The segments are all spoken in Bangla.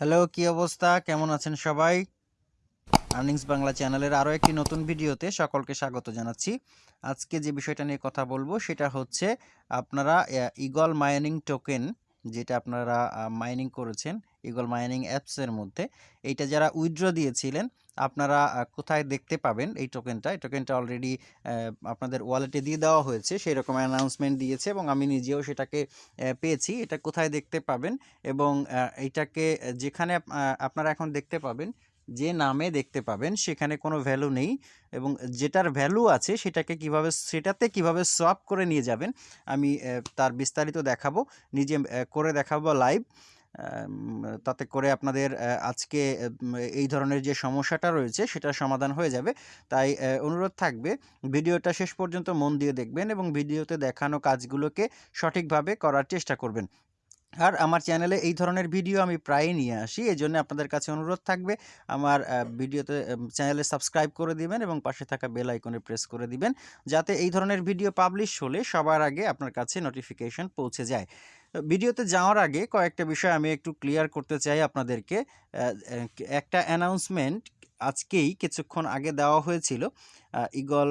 হ্যালো, কি অবস্থা? কেমন আছেন সবাই? আর্নিংস বাংলা চ্যানেলের আরও একটি নতুন ভিডিওতে সকলকে স্বাগত জানাচ্ছি। আজকে যে বিষয়টা নিয়ে কথা বলব, সেটা হচ্ছে আপনারা ইগল মাইনিং টোকেন যেটা আপনারা মাইনিং করেছেন ইগল মাইনিং অ্যাপসের মধ্যে, এইটা যারা উইথড্র দিয়েছিলেন, আপনারা কোথায় দেখতে পাবেন এই টোকেনটা এই টোকেনটা অলরেডি আপনাদের ওয়ালেটে দিয়ে দেওয়া হয়েছে সেই রকম অ্যানাউন্সমেন্ট দিয়েছে এবং আমি নিজেও সেটাকে পেয়েছি। এটা কোথায় দেখতে পাবেন এবং এটাকে যেখানে আপনারা এখন দেখতে পাবেন যে নামে দেখতে পাবেন, সেখানে কোনো ভ্যালু নেই এবং যেটার ভ্যালু আছে সেটাকে কীভাবে, সেটাতে কীভাবে সোয়াপ করে নিয়ে যাবেন, আমি তার বিস্তারিত দেখাবো। নিজে করে দেখাবো লাইভ তাতে করে আপনাদের আজকে এই ধরনের যে সমস্যাটা রয়েছে সেটা সমাধান হয়ে যাবে। তাই অনুরোধ থাকবে, ভিডিওটা শেষ পর্যন্ত মন দিয়ে দেখবেন এবং ভিডিওতে দেখানো কাজগুলোকে সঠিকভাবে করার চেষ্টা করবেন। আর আমার চ্যানেলে এই ধরনের ভিডিও আমি প্রায়ই নিয়ে আসি এই জন্য আপনাদের কাছে অনুরোধ থাকবে, আমার ভিডিওতে চ্যানেলে সাবস্ক্রাইব করে দিবেন এবং পাশে থাকা বেল আইকনে প্রেস করে দিবেন, যাতে এই ধরনের ভিডিও পাবলিশ হলে সবার আগে আপনার কাছে নোটিফিকেশন পৌঁছে যায়। ভিডিওতে যাওয়ার আগে কয়েকটা বিষয় আমি একটু ক্লিয়ার করতে চাই আপনাদেরকে একটা অ্যানাউন্সমেন্ট আজকেই কিছুক্ষণ আগে দেওয়া হয়েছিল ইগল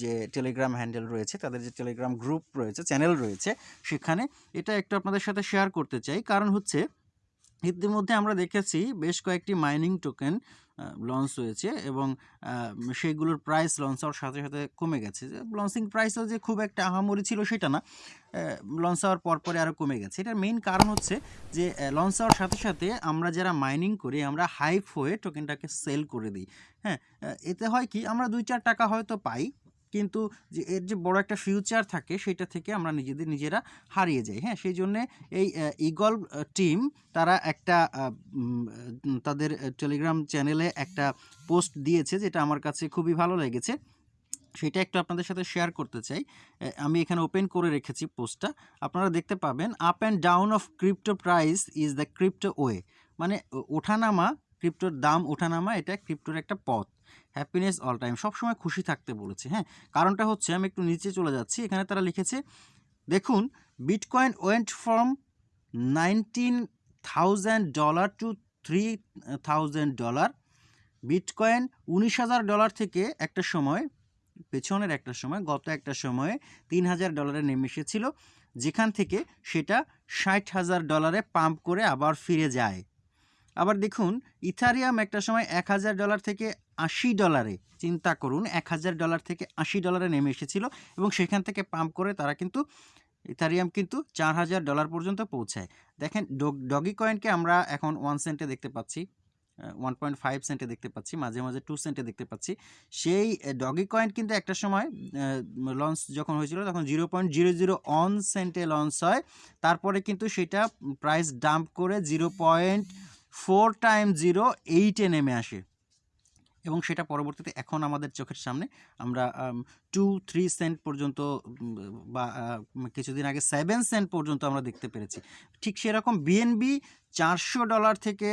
যে টেলিগ্রাম হ্যান্ডেল রয়েছে, তাদের যে টেলিগ্রাম গ্রুপ রয়েছে, চ্যানেল রয়েছে, সেখানে এটা একটু আপনাদের সাথে শেয়ার করতে চাই। কারণ হচ্ছে ইতিমধ্যে আমরা দেখেছি বেশ কয়েকটি মাইনিং টোকেন লঞ্চ হয়েছে এবং সেগুলোর প্রাইস লঞ্চ হওয়ার সাথে সাথে কমে গেছে। যে লঞ্চিং প্রাইসও যে খুব একটা আহামরি ছিল সেটা না লঞ্চ হওয়ার পর পরে আরও কমে গেছে। এটার মেইন কারণ হচ্ছে যে লঞ্চ হওয়ার সাথে সাথে আমরা যারা মাইনিং করি, আমরা হাইপ হয়ে টোকেনটাকে সেল করে দিই। হ্যাঁ এতে হয় কি, আমরা দুই চার টাকা হয়তো পাই কিন্তু যে এর যে বড় একটা ফিউচার থাকে, সেটা থেকে আমরা নিজেদের নিজেরা হারিয়ে যাই হ্যাঁ? সেই জন্যে এই ইগল টিম তারা একটা তাদের টেলিগ্রাম চ্যানেলে একটা পোস্ট দিয়েছে যেটা আমার কাছে খুবই ভালো লেগেছে। সেটা একটু আপনাদের সাথে শেয়ার করতে চাই। আমি এখানে ওপেন করে রেখেছি পোস্টটা আপনারা দেখতে পাবেন up and down of crypto price is the crypto way মানে ওঠানামা ক্রিপ্টোর দাম ওঠানামা, এটা ক্রিপ্টোর একটা পথ। Happiness all time. সবসময় খুশি থাকতে বলেছে হ্যাঁ? কারণটা হচ্ছে, আমি একটু নিচে চলে যাচ্ছি। এখানে তারা লিখেছে, দেখুন bitcoin went from nineteen thousand dollar to three thousand dollar bitcoin উনিশ হাজার ডলার থেকে একটা সময়, পেছনের একটা সময়, গত একটা সময়ে তিন হাজার ডলারে নেমে এসেছিল যেখান থেকে সেটা ষাট হাজার ডলারে পাম্প করে আবার ফিরে যায়। আবার দেখুন, ইথারিয়াম একটা সময় এক হাজার ডলার থেকে আশি ডলারে, চিন্তা করুন, এক হাজার ডলার থেকে আশি ডলারে নেমে এসেছিল এবং সেখান থেকে পাম্প করে তারা কিন্তু, ইথারিয়াম কিন্তু চার হাজার ডলার পর্যন্ত পৌঁছায়। দেখেন, ডগি কয়েনকে আমরা এখন ওয়ান সেন্টে দেখতে পাচ্ছি ওয়ান পয়েন্ট ফাইভ সেন্টে দেখতে পাচ্ছি, মাঝে মাঝে টু সেন্টে দেখতে পাচ্ছি। সেই ডগি কয়েন কিন্তু একটা সময় লঞ্চ যখন হয়েছিল, তখন zero point zero zero on সেন্টে launch হয়। তারপরে কিন্তু সেটা প্রাইস ডাম্প করে zero point four time zero এইটে নেমে আসে। এবং সেটা পরবর্তীতে এখন আমাদের চোখের সামনে। আমরা টু থ্রি সেন্ট পর্যন্ত বা কিছুদিন আগে সেভেন সেন্ট পর্যন্ত আমরা দেখতে পেরেছি। ঠিক সেরকম বিএনবি চারশো ডলার থেকে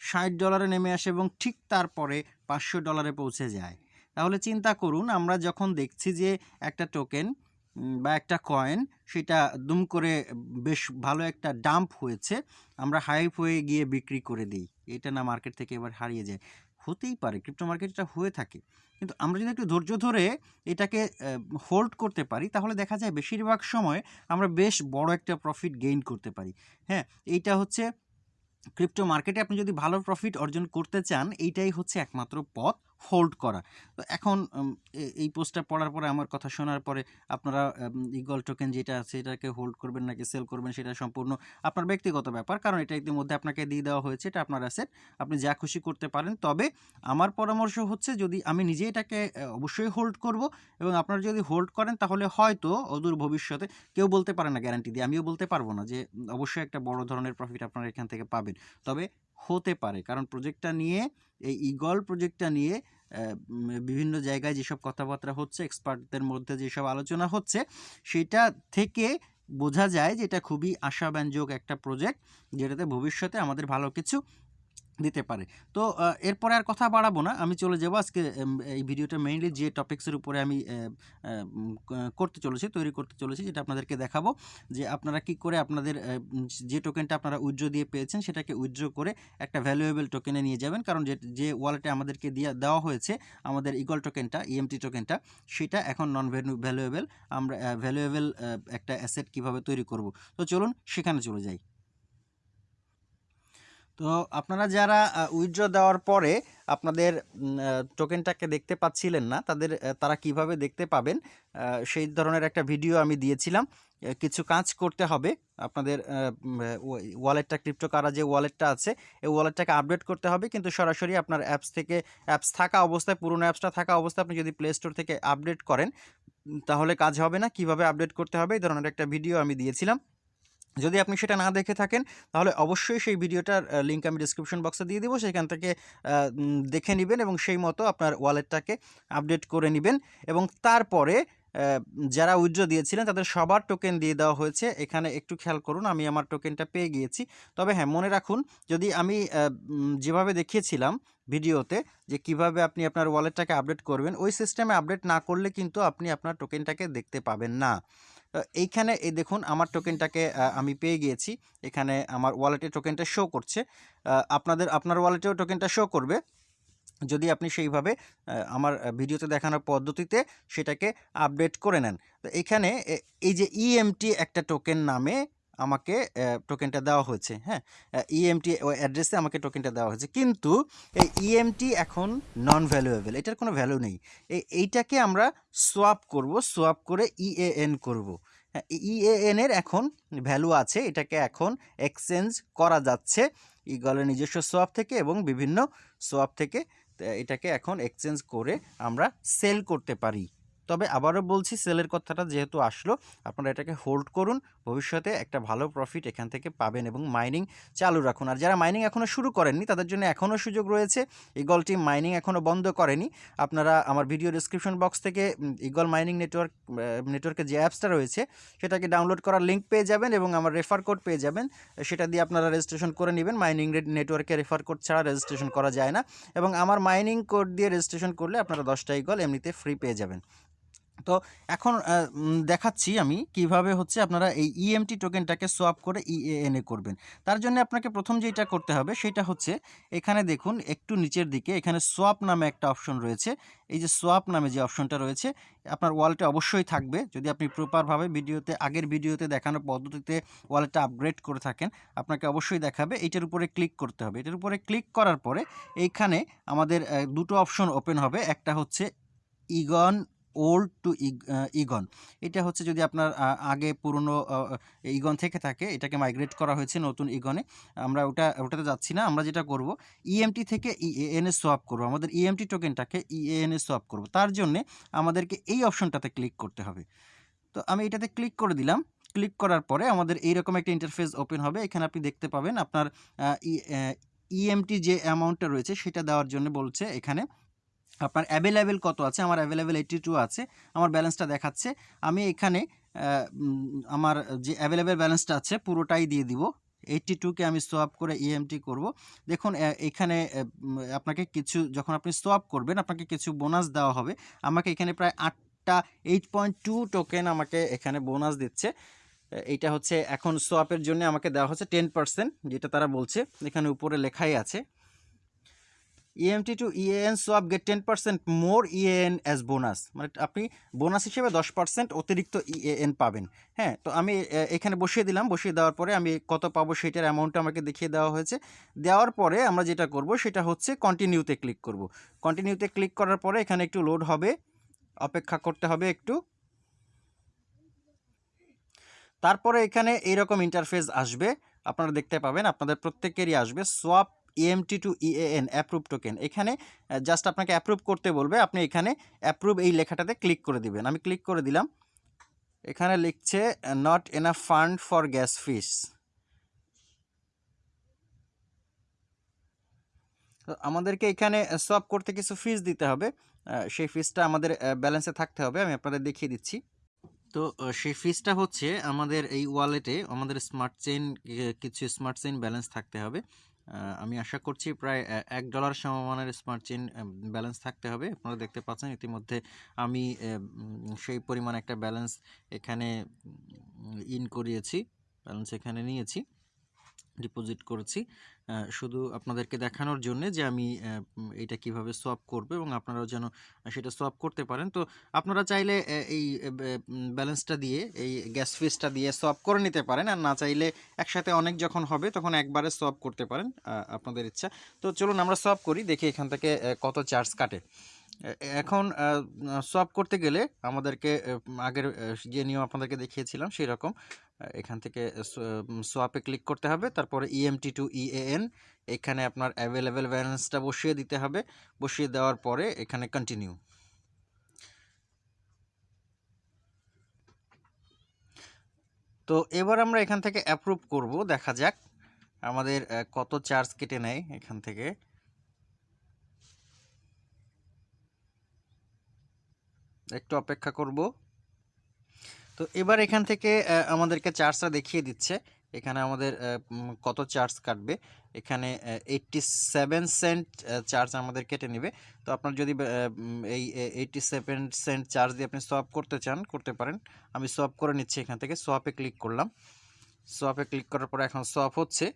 ষাট ডলারে নেমে আসে এবং ঠিক তারপরে পাঁচশো ডলারে পৌঁছে যায়। তাহলে চিন্তা করুন, আমরা যখন দেখছি যে একটা টোকেন বা একটা কয়েন সেটা দুম করে বেশ ভালো একটা ডাম্প হয়েছে, আমরা হাইপ হয়ে গিয়ে বিক্রি করে দিই। এটা না মার্কেট থেকে এবার হারিয়ে যায়। হতেই পারে ক্রিপ্টো মার্কেটটা হয়ে থাকে। কিন্তু আমরা যদি একটু ধৈর্য ধরে এটাকে হোল্ড করতে পারি, তাহলে দেখা যায় বেশিরভাগ সময় আমরা বেশ বড় একটা প্রফিট গেইন করতে পারি। হ্যাঁ এইটা হচ্ছে ক্রিপ্টো মার্কেটে আপনি যদি ভালো প্রফিট অর্জন করতে চান, এইটাই হচ্ছে একমাত্র পথ। হোল্ড করা। তো এখন এই পোস্টটা পড়ার পরে, আমার কথা শোনার পরে আপনারা ইগল টোকেন যেটা আছে, এটাকে হোল্ড করবেন নাকি সেল করবেন সেটা সম্পূর্ণ আপনার ব্যক্তিগত ব্যাপার, কারণ এটা ইতিমধ্যে আপনাকে দিয়ে দেওয়া হয়েছে, এটা আপনার অ্যাসেট আপনি যা খুশি করতে পারেন। তবে আমার পরামর্শ হচ্ছে, যদি আমি নিজে এটাকে অবশ্যই হোল্ড করব এবং আপনারা যদি হোল্ড করেন, তাহলে হয়তো অদূর ভবিষ্যতে কেউ বলতে পারে না গ্যারান্টি দিয়ে। আমিও বলতে পারব না যে অবশ্যই একটা বড় ধরনের প্রফিট আপনারা এখান থেকে পাবেন। তবে হতে পারে। কারণ প্রজেক্টটা নিয়ে, এই ইগল প্রজেক্টটা নিয়ে বিভিন্ন জায়গায় যেসব কথাবার্তা হচ্ছে এক্সপার্টদের মধ্যে যেসব আলোচনা হচ্ছে, সেটা থেকে বোঝা যায় যে এটা খুবই আশাব্যঞ্জক একটা প্রজেক্ট যেটাতে ভবিষ্যতে আমাদের ভালো কিছু দিতে পারে। তো এরপরে আর কথা বাড়াবো না। আমি চলে যাব আজকে এই ভিডিওটা মেইনলি যে টপিক্সের উপরে আমি করতে চলেছি, তৈরি করতে চলেছি, যেটা আপনাদেরকে দেখাবো যে আপনারা কি করে আপনাদের যে টোকেনটা আপনারা উইথড্র দিয়ে পেয়েছেন, সেটাকে উইথড্র করে একটা ভ্যালুয়েবল টোকেনে নিয়ে যাবেন। কারণ যে যে ওয়ালেটে আমাদেরকে দিয়ে, দেওয়া হয়েছে আমাদের ইগল টোকেনটা ইএমটি টোকেনটা সেটা এখন নন ভ্যালুয়েবল আমরা ভ্যালুয়েবল একটা অ্যাসেট কীভাবে তৈরি করব। তো চলুন, সেখানে চলে যাই। তো আপনারা যারা উইথড্র দেওয়ার পরে আপনাদের টোকেনটাকে দেখতে পাচ্ছিলেন না, তাদের তারা কীভাবে দেখতে পাবেন সেই ধরনের একটা ভিডিও আমি দিয়েছিলাম। কিছু কাজ করতে হবে। আপনাদের ওয়ালেটটা ক্রিপ্টোকারা যে ওয়ালেটটা আছে, এই ওয়ালেটটাকে আপডেট করতে হবে। কিন্তু সরাসরি আপনার অ্যাপস থেকে অ্যাপস থাকা অবস্থায়, পুরনো অ্যাপসটা থাকা অবস্থায় আপনি যদি প্লে স্টোর থেকে আপডেট করেন, তাহলে কাজ হবে না। কীভাবে আপডেট করতে হবে? এই ধরনের একটা ভিডিও আমি দিয়েছিলাম। যদি আপনি সেটা না দেখে থাকেন, তাহলে অবশ্যই সেই ভিডিওটার লিঙ্ক আমি ডিসক্রিপশন বক্সে দিয়ে দিব। সেখান থেকে দেখে নেবেন এবং সেই মতো আপনার ওয়ালেটটাকে আপডেট করে নেবেন। এবং তারপরে যারা উইথড্র দিয়েছিলেন, তাদের সবার টোকেন দিয়ে দেওয়া হয়েছে। এখানে একটু খেয়াল করুন, আমি আমার টোকেনটা পেয়ে গিয়েছি। তবে হ্যাঁ মনে রাখুন, যদি আমি যেভাবে দেখিয়েছিলাম ভিডিওতে, যে কীভাবে আপনি আপনার ওয়ালেটটাকে আপডেট করবেন, ওই সিস্টেমে আপডেট না করলে কিন্তু আপনি আপনার টোকেনটাকে দেখতে পাবেন না। এইখানে এই দেখুন আমার টোকেনটাকে আমি পেয়ে গিয়েছি। এখানে আমার ওয়ালেটে টোকেনটা শো করছে। আপনাদের, আপনার ওয়ালেটেও টোকেনটা শো করবে। যদি আপনি সেইভাবে আমার ভিডিওতে দেখানোর পদ্ধতিতে সেটাকে আপডেট করে নেন। তো এখানে এই যে ইএমটি একটা টোকেন নামে আমাকে টোকেনটা দেওয়া হয়েছে হ্যাঁ? ইএমটি অ্যাড্রেসে আমাকে টোকেনটা দেওয়া হয়েছে। কিন্তু এই ইএমটি এখন নন ভ্যালুয়েবল এটার কোনো ভ্যালু নেই। এই এইটাকে আমরা সোয়াপ করব সোয়াপ করে ইএএন করব। হ্যাঁ ইএএন এর এখন ভ্যালু আছে, এটাকে এখন এক্সচেঞ্জ করা যাচ্ছে ইগলের নিজস্ব সোয়াপ থেকে এবং বিভিন্ন সোয়াপ থেকে এটাকে এখন এক্সচেঞ্জ করে আমরা সেল করতে পারি। তবে আবারও বলছি, সেলের কথাটা যেহেতু আসলো, আপনারা এটাকে হোল্ড করুন। ভবিষ্যতে একটা ভালো প্রফিট এখান থেকে পাবেন এবং মাইনিং চালু রাখুন। আর যারা মাইনিং এখনও শুরু করেননি, তাদের জন্য এখনও সুযোগ রয়েছে। ইগল মাইনিং এখনও বন্ধ করেনি। আপনারা আমার ভিডিও ডিসক্রিপশন বক্স থেকে ইগল মাইনিং নেটওয়ার্ক নেটওয়ার্কের যে অ্যাপসটা রয়েছে, সেটাকে ডাউনলোড করার লিঙ্ক পেয়ে যাবেন এবং আমার রেফার কোড পেয়ে যাবেন। সেটা দিয়ে আপনারা রেজিস্ট্রেশন করে নেবেন। মাইনিং নেটওয়ার্কে রেফার কোড ছাড়া রেজিস্ট্রেশন করা যায় না। এবং আমার মাইনিং কোড দিয়ে রেজিস্ট্রেশন করলে আপনারা দশটা ইগল এমনিতে ফ্রি পেয়ে যাবেন। তো এখন দেখাচ্ছি আমি কীভাবে হচ্ছে আপনারা এই ইএমটি টোকেনটাকে সোয়াপ করে ইএএনএ করবেন। তার জন্য আপনাকে প্রথম যেটা করতে হবে সেটা হচ্ছে এখানে দেখুন একটু নিচের দিকে এখানে সোয়াপ নামে একটা অপশন রয়েছে। এই যে সোয়াপ নামে যে অপশনটা রয়েছে, আপনার ওয়ালেটে অবশ্যই থাকবে। যদি আপনি প্রপারভাবে ভিডিওতে, আগের ভিডিওতে দেখানো পদ্ধতিতে ওয়ালেটটা আপগ্রেড করে থাকেন, আপনাকে অবশ্যই দেখাবে। এইটার উপরে ক্লিক করতে হবে। এটার উপরে ক্লিক করার পরে এইখানে আমাদের দুটো অপশন ওপেন হবে। একটা হচ্ছে ইগন ওল্ড টু ইগন এটা হচ্ছে যদি আপনার আগে পুরনো ইগন থেকে থাকে, এটাকে মাইগ্রেট করা হয়েছে নতুন ইগনে আমরা ওটা, ওটাতে যাচ্ছি না, আমরা যেটা করব ইএমটি থেকে ইএএন এ সোয়াপ করব। আমাদের ইএমটি টোকেনটাকে ইএএন এ সোয়াপ করব। তার জন্যে আমাদেরকে এই অপশনটাতে ক্লিক করতে হবে। তো আমি এটাতে ক্লিক করে দিলাম। ক্লিক করার পরে আমাদের এইরকম একটা ইন্টারফেস ওপেন হবে। এখানে আপনি দেখতে পাবেন আপনার ইএমটি যে অ্যামাউন্টটা রয়েছে, সেটা দেওয়ার জন্য বলছে এখানে আপনার অ্যাভেলেবেল কত আছে? আমার অ্যাভেলেবেল এইটি টু আছে। আমার ব্যালেন্সটা দেখাচ্ছে। আমি এখানে আমার যে অ্যাভেলেবেল ব্যালেন্সটা আছে, পুরোটাই দিয়ে দিব। এইটটি টুকে আমি সোয়াপ করে ইএমটি করব। দেখুন এখানে আপনাকে কিছু, যখন আপনি সোয়াপ করবেন, আপনাকে কিছু বোনাস দেওয়া হবে। আমাকে এখানে প্রায় আটটা এইট পয়েন্ট টু টোকেন আমাকে এখানে বোনাস দিচ্ছে। এইটা হচ্ছে, এখন সোয়াপের জন্য আমাকে দেওয়া হচ্ছে টেন পার্সেন্ট যেটা তারা বলছে। এখানে উপরে লেখাই আছে। EMT to EAN swap get ten percent more EAN as bonus মানে আপনি বোনাস হিসেবে দশ পার্সেন্ট অতিরিক্ত ইএএন পাবেন। হ্যাঁ তো আমি এখানে বসিয়ে দিলাম। বসিয়ে দেওয়ার পরে আমি কত পাবো সেটার অ্যামাউন্টটা আমাকে দেখিয়ে দেওয়া হয়েছে। দেওয়ার পরে আমরা যেটা করব, সেটা হচ্ছে কন্টিনিউতে ক্লিক করব। কন্টিনিউতে ক্লিক করার পরে এখানে একটু লোড হবে। অপেক্ষা করতে হবে একটু। তারপরে এখানে এইরকম ইন্টারফেস আসবে। আপনারা দেখতে পাবেন, আপনাদের প্রত্যেকেরই আসবে। Swap EMT to EAN approve token এখানে জাস্ট আপনাকে অ্যাপ্রুভ করতে বলবে, আপনি এখানে অ্যাপ্রুভ এই লেখাটাতে ক্লিক করে দিবেন। আমি ক্লিক করে দিলাম। এখানে লিখছে not enough fund for gas fees আমাদেরকে এখানে সোয়াপ করতে কিছু ফিস দিতে হবে। সেই ফিসটা আমাদের ব্যালেন্সে থাকতে হবে। আমি আপনাদের দেখিয়ে দিচ্ছি। তো সেই ফিসটা হচ্ছে আমাদের এই ওয়ালেটে আমাদের স্মার্ট চেইন কিছু স্মার্ট চেইন ব্যালেন্স থাকতে হবে। আমি আশা করছি প্রায় এক ডলার সমমানের স্মার্ট চেন ব্যালেন্স থাকতে হবে। আপনারা দেখতে পাচ্ছেন ইতিমধ্যে আমি সেই পরিমাণ একটা ব্যালেন্স এখানে ইন করিয়েছি। ব্যালেন্স এখানে নিয়েছি। ডিপোজিট করেছি। শুধু আপনাদেরকে দেখানোর জন্যে যে আমি এইটা কীভাবে সোয়াপ করব এবং আপনারাও যেন সেটা সোয়াপ করতে পারেন। তো আপনারা চাইলে এই ব্যালেন্সটা দিয়ে, এই গ্যাস ফিসটা দিয়ে সোয়াপ করে নিতে পারেন। আর না চাইলে একসাথে অনেক যখন হবে, তখন একবারে সোয়াপ করতে পারেন। আপনাদের ইচ্ছা। তো চলুন আমরা সোয়াপ করি। দেখি এখান থেকে কত চার্জ কাটে। এখন সোয়াপ করতে গেলে আমাদেরকে আগের যে নিয়ম আপনাদেরকে দেখিয়েছিলাম সেরকম, আ, এখান থেকে সোয়াপে ক্লিক করতে হবে। তারপরে EMT টু EAN এখানে আপনার অ্যাভেলেবেল ব্যালেন্সটা বসিয়ে দিতে হবে। বসিয়ে দেওয়ার পরে এখানে কন্টিনিউ। তো এবার আমরা এখান থেকে অ্যাপ্রুভ করব। দেখা যাক, আমাদের কত চার্জ কেটে নেয় এখান থেকে। একটু অপেক্ষা করব। তো এবার এখান থেকে আমাদেরকে চার্জটা দেখিয়ে দিচ্ছে। এখানে আমাদের কত চার্জ কাটবে। এখানে অ্যা 87 সেন্ট চার্জ আমাদের কেটে নিবে। তো আপনার যদি এই এ 87 সেন্ট চার্জ দিয়ে আপনি সোয়াপ করতে চান, করতে পারেন। আমি সোয়াপ করে নিচ্ছি এখান থেকে। সোয়াপে ক্লিক করলাম। সোয়াপে ক্লিক করার পরে এখন সোয়াপ হচ্ছে।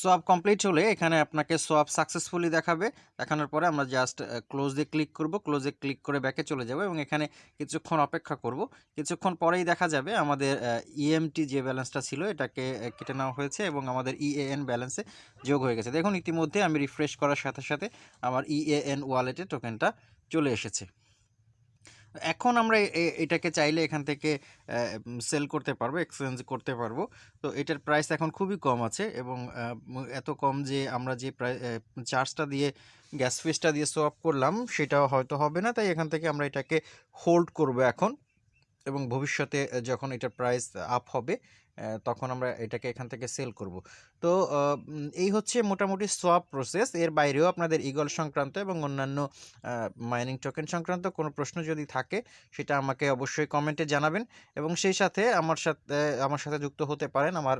সোয়াপ কমপ্লিট হলে এখানে আপনাকে সোয়াপ সাকসেসফুলি দেখাবে। দেখানোর পরে আমরা জাস্ট ক্লোজে ক্লিক করব। ক্লোজে ক্লিক করে ব্যাকে চলে যাব এবং এখানে কিছুক্ষণ অপেক্ষা করব। কিছুক্ষণ পরেই দেখা যাবে আমাদের ইএমটি যে ব্যালেন্সটা ছিল এটাকে কেটে নেওয়া হয়েছে এবং আমাদের EAN ব্যালেন্সে যোগ হয়ে গেছে। দেখুন ইতিমধ্যে আমি রিফ্রেশ করার সাথে, সাথে আমার ইএএন ওয়ালেটে টোকেনটা চলে এসেছে। এখন আমরা এটাকে চাইলে এখান থেকে সেল করতে পারব, এক্সচেঞ্জ করতে পারব। তো এটার প্রাইস এখন খুবই কম আছে এবং এত কম যে আমরা যে চার্জটা দিয়ে গ্যাস ফিসটা দিয়ে সোয়াপ করলাম সেটাও হয়তো হবে না। তাই এখান থেকে আমরা এটাকে হোল্ড করব এখন এবং ভবিষ্যতে যখন এটার প্রাইস আপ হবে তখন আমরা এটাকে এখান থেকে সেল করব। তো এই হচ্ছে মোটামুটি সোয়াপ প্রসেস। এর বাইরেও আপনাদের ঈগল সংক্রান্ত এবং অন্যান্য মাইনিং টোকেন সংক্রান্ত কোনো প্রশ্ন যদি থাকে, সেটা আমাকে অবশ্যই কমেন্টে জানাবেন এবং সেই সাথে আমার সাথে আমার সাথে যুক্ত হতে পারেন আমার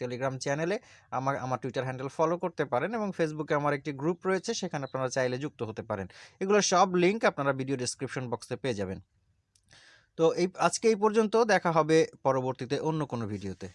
টেলিগ্রাম চ্যানেলে। আমার আমার টুইটার হ্যান্ডেল ফলো করতে পারেন এবং ফেসবুকে আমার একটি গ্রুপ রয়েছে, সেখানে আপনারা চাইলে যুক্ত হতে পারেন। এগুলোর সব লিঙ্ক আপনারা ভিডিও ডেসক্রিপশন বক্সে পেয়ে যাবেন। তো এই আজকে এই পর্যন্ত দেখা হবে পরবর্তীতে অন্য কোনো ভিডিওতে।